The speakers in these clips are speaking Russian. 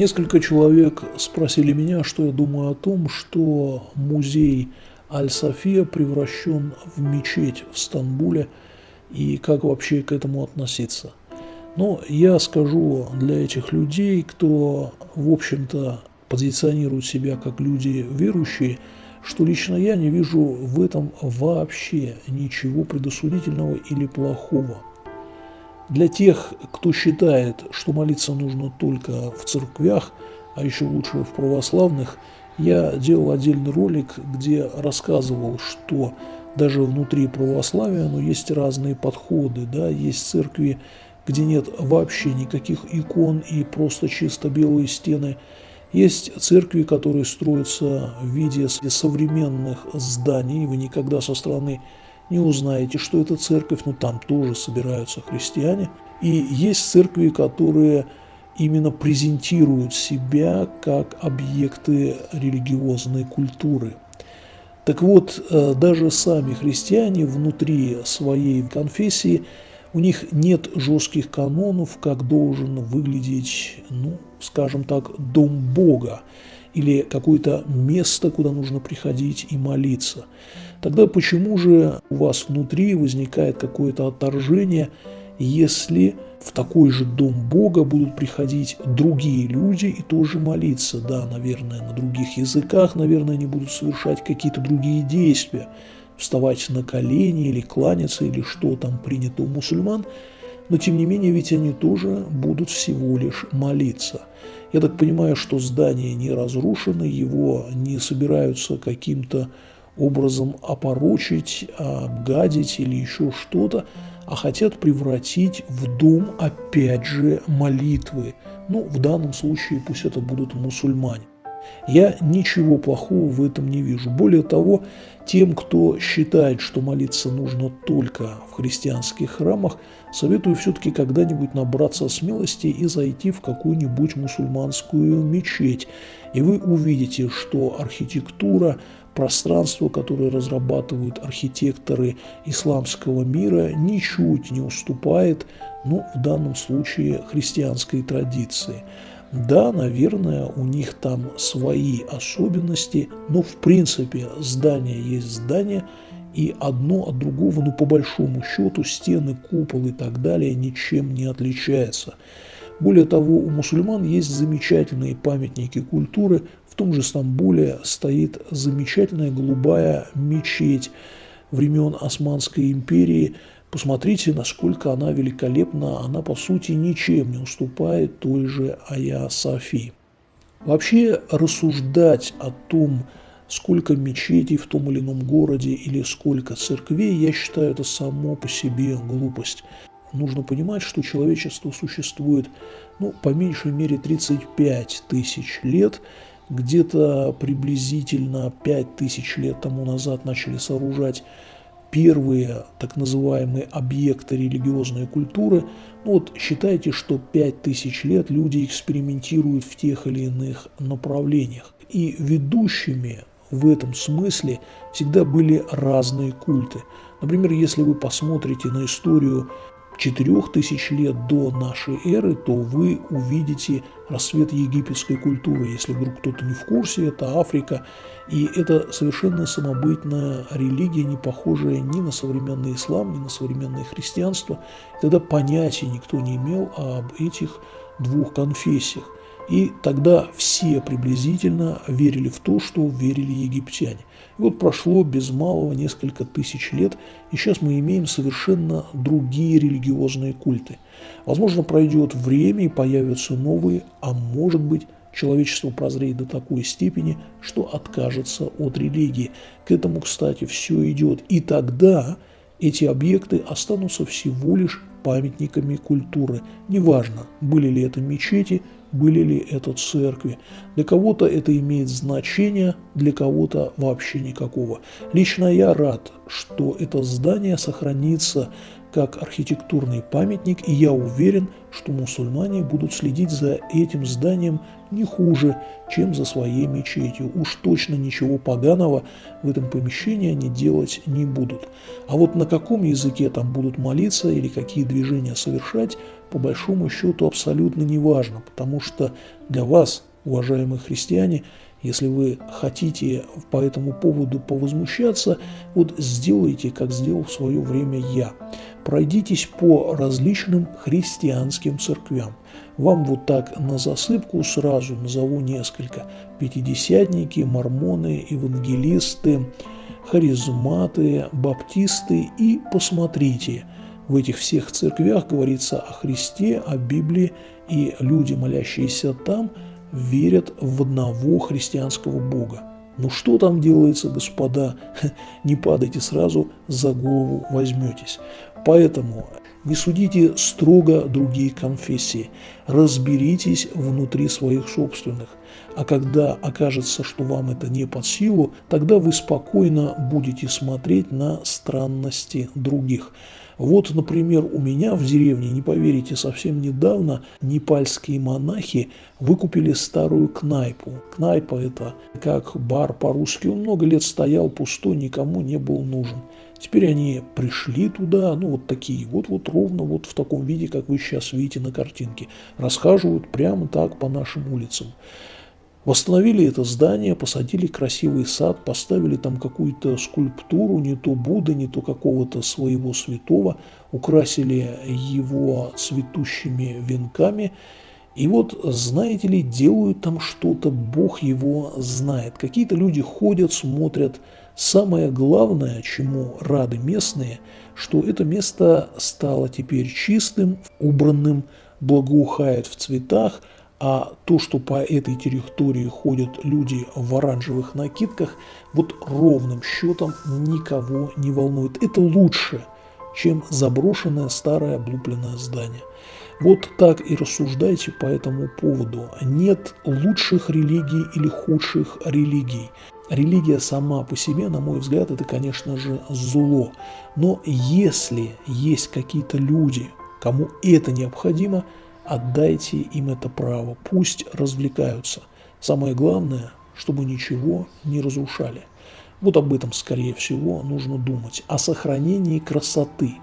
Несколько человек спросили меня, что я думаю о том, что музей Аль-София превращен в мечеть в Стамбуле и как вообще к этому относиться. Но я скажу для этих людей, кто, в общем-то, позиционирует себя как люди верующие, что лично я не вижу в этом вообще ничего предосудительного или плохого. Для тех, кто считает, что молиться нужно только в церквях, а еще лучше в православных, я делал отдельный ролик, где рассказывал, что даже внутри православия но есть разные подходы. Да? Есть церкви, где нет вообще никаких икон и просто чисто белые стены. Есть церкви, которые строятся в виде современных зданий. Вы никогда со стороны не узнаете, что это церковь, но там тоже собираются христиане. И есть церкви, которые именно презентируют себя как объекты религиозной культуры. Так вот, э, даже сами христиане внутри своей конфессии, у них нет жестких канонов, как должен выглядеть, ну, скажем так, дом Бога или какое-то место, куда нужно приходить и молиться. Тогда почему же у вас внутри возникает какое-то отторжение, если в такой же дом Бога будут приходить другие люди и тоже молиться? Да, наверное, на других языках, наверное, они будут совершать какие-то другие действия, вставать на колени или кланяться, или что там принято у мусульман, но тем не менее ведь они тоже будут всего лишь молиться. Я так понимаю, что здание не разрушено, его не собираются каким-то образом опорочить, обгадить или еще что-то, а хотят превратить в дом, опять же, молитвы. Ну, в данном случае пусть это будут мусульмане. Я ничего плохого в этом не вижу. Более того, тем, кто считает, что молиться нужно только в христианских храмах, советую все-таки когда-нибудь набраться смелости и зайти в какую-нибудь мусульманскую мечеть. И вы увидите, что архитектура, пространство, которое разрабатывают архитекторы исламского мира, ничуть не уступает, ну, в данном случае, христианской традиции. Да, наверное, у них там свои особенности, но в принципе здание есть здание, и одно от другого, ну по большому счету, стены, купол и так далее ничем не отличается. Более того, у мусульман есть замечательные памятники культуры. В том же Стамбуле стоит замечательная голубая мечеть времен Османской империи – Посмотрите, насколько она великолепна. Она, по сути, ничем не уступает той же Ая Софи. Вообще рассуждать о том, сколько мечетей в том или ином городе или сколько церквей, я считаю, это само по себе глупость. Нужно понимать, что человечество существует, ну, по меньшей мере 35 тысяч лет, где-то приблизительно 5 тысяч лет тому назад начали сооружать первые так называемые объекты религиозной культуры, ну вот считайте, что 5000 лет люди экспериментируют в тех или иных направлениях. И ведущими в этом смысле всегда были разные культы. Например, если вы посмотрите на историю 4000 лет до нашей эры, то вы увидите рассвет египетской культуры. Если вдруг кто-то не в курсе, это Африка. И это совершенно самобытная религия, не похожая ни на современный ислам, ни на современное христианство. тогда понятия никто не имел об этих двух конфессиях. И тогда все приблизительно верили в то, что верили египтяне. И вот прошло без малого несколько тысяч лет, и сейчас мы имеем совершенно другие религиозные культы. Возможно, пройдет время и появятся новые, а может быть, человечество прозреет до такой степени, что откажется от религии. К этому, кстати, все идет. И тогда эти объекты останутся всего лишь памятниками культуры. Неважно, были ли это мечети, были ли это церкви. Для кого-то это имеет значение, для кого-то вообще никакого. Лично я рад, что это здание сохранится как архитектурный памятник, и я уверен, что мусульмане будут следить за этим зданием не хуже, чем за своей мечетью. Уж точно ничего поганого в этом помещении они делать не будут. А вот на каком языке там будут молиться или какие движения совершать, по большому счету абсолютно не важно, потому что для вас, уважаемые христиане, если вы хотите по этому поводу повозмущаться, вот сделайте, как сделал в свое время я. Пройдитесь по различным христианским церквям. Вам вот так на засыпку сразу назову несколько. Пятидесятники, мормоны, евангелисты, харизматы, баптисты и посмотрите. В этих всех церквях говорится о Христе, о Библии, и люди, молящиеся там – верят в одного христианского Бога. Ну что там делается, господа? Не падайте сразу, за голову возьметесь. Поэтому не судите строго другие конфессии, разберитесь внутри своих собственных. А когда окажется, что вам это не под силу, тогда вы спокойно будете смотреть на странности других. Вот, например, у меня в деревне, не поверите, совсем недавно непальские монахи выкупили старую кнайпу. Кнайпа – это как бар по-русски. Он много лет стоял пустой, никому не был нужен. Теперь они пришли туда, ну вот такие, вот-вот ровно вот в таком виде, как вы сейчас видите на картинке. Расхаживают прямо так по нашим улицам. Восстановили это здание, посадили красивый сад, поставили там какую-то скульптуру, не то Будды, не то какого-то своего святого, украсили его цветущими венками. И вот, знаете ли, делают там что-то, Бог его знает. Какие-то люди ходят, смотрят. Самое главное, чему рады местные, что это место стало теперь чистым, убранным, благоухает в цветах – а то, что по этой территории ходят люди в оранжевых накидках, вот ровным счетом никого не волнует. Это лучше, чем заброшенное старое облупленное здание. Вот так и рассуждайте по этому поводу. Нет лучших религий или худших религий. Религия сама по себе, на мой взгляд, это, конечно же, зло. Но если есть какие-то люди, кому это необходимо – Отдайте им это право, пусть развлекаются. Самое главное, чтобы ничего не разрушали. Вот об этом, скорее всего, нужно думать. О сохранении красоты.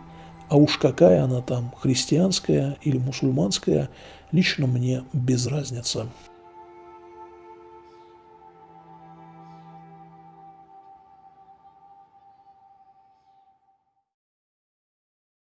А уж какая она там, христианская или мусульманская, лично мне без разницы.